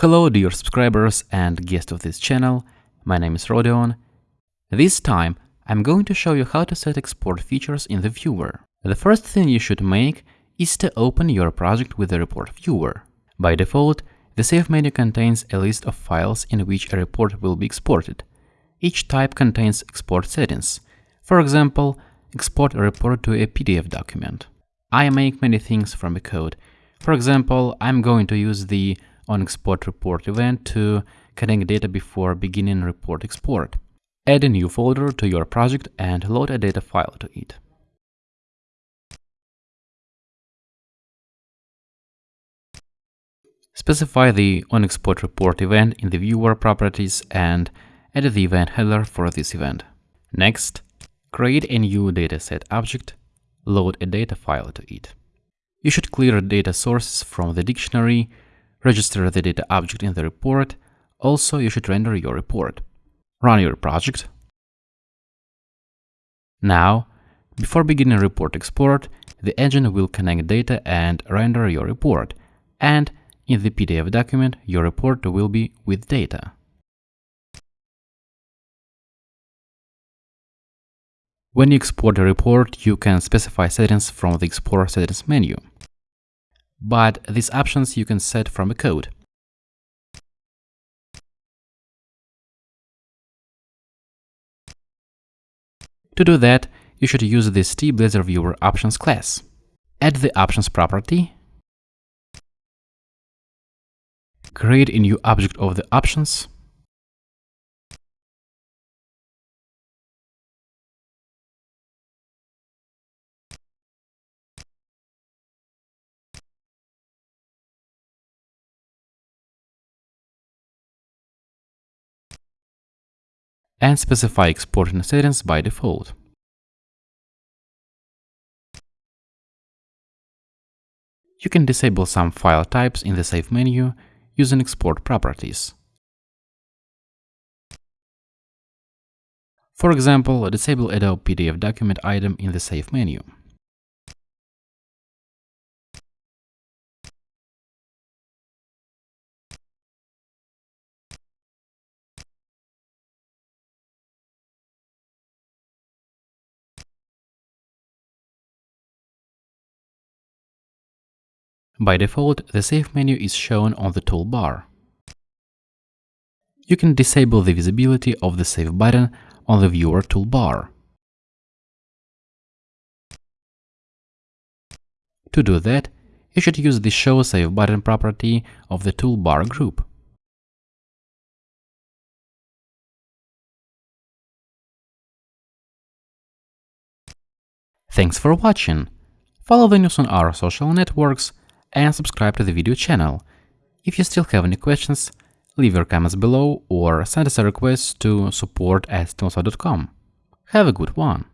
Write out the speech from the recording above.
Hello dear subscribers and guests of this channel, my name is Rodion. This time I'm going to show you how to set export features in the viewer. The first thing you should make is to open your project with the report viewer. By default, the Save menu contains a list of files in which a report will be exported. Each type contains export settings. For example, export a report to a PDF document. I make many things from the code. For example, I'm going to use the onExportReport event to connect data before beginning report export. Add a new folder to your project and load a data file to it. Specify the onExportReport event in the viewer properties and add the event handler for this event. Next, create a new dataset object, load a data file to it. You should clear data sources from the dictionary, register the data object in the report, also you should render your report. Run your project. Now, before beginning report export, the engine will connect data and render your report, and in the PDF document, your report will be with data. When you export a report, you can specify settings from the Export Settings menu. But these options you can set from the code. To do that, you should use the ST-Blazor Viewer Options class. Add the Options property create a new object of the options, and specify exporting settings by default. You can disable some file types in the Save menu using export properties. For example, disable Adobe PDF document item in the Save menu. By default, the Save menu is shown on the toolbar. You can disable the visibility of the Save button on the Viewer toolbar. To do that, you should use the Show Save button property of the toolbar group. Thanks for watching! Follow the news on our social networks and subscribe to the video channel. If you still have any questions, leave your comments below or send us a request to support at Have a good one!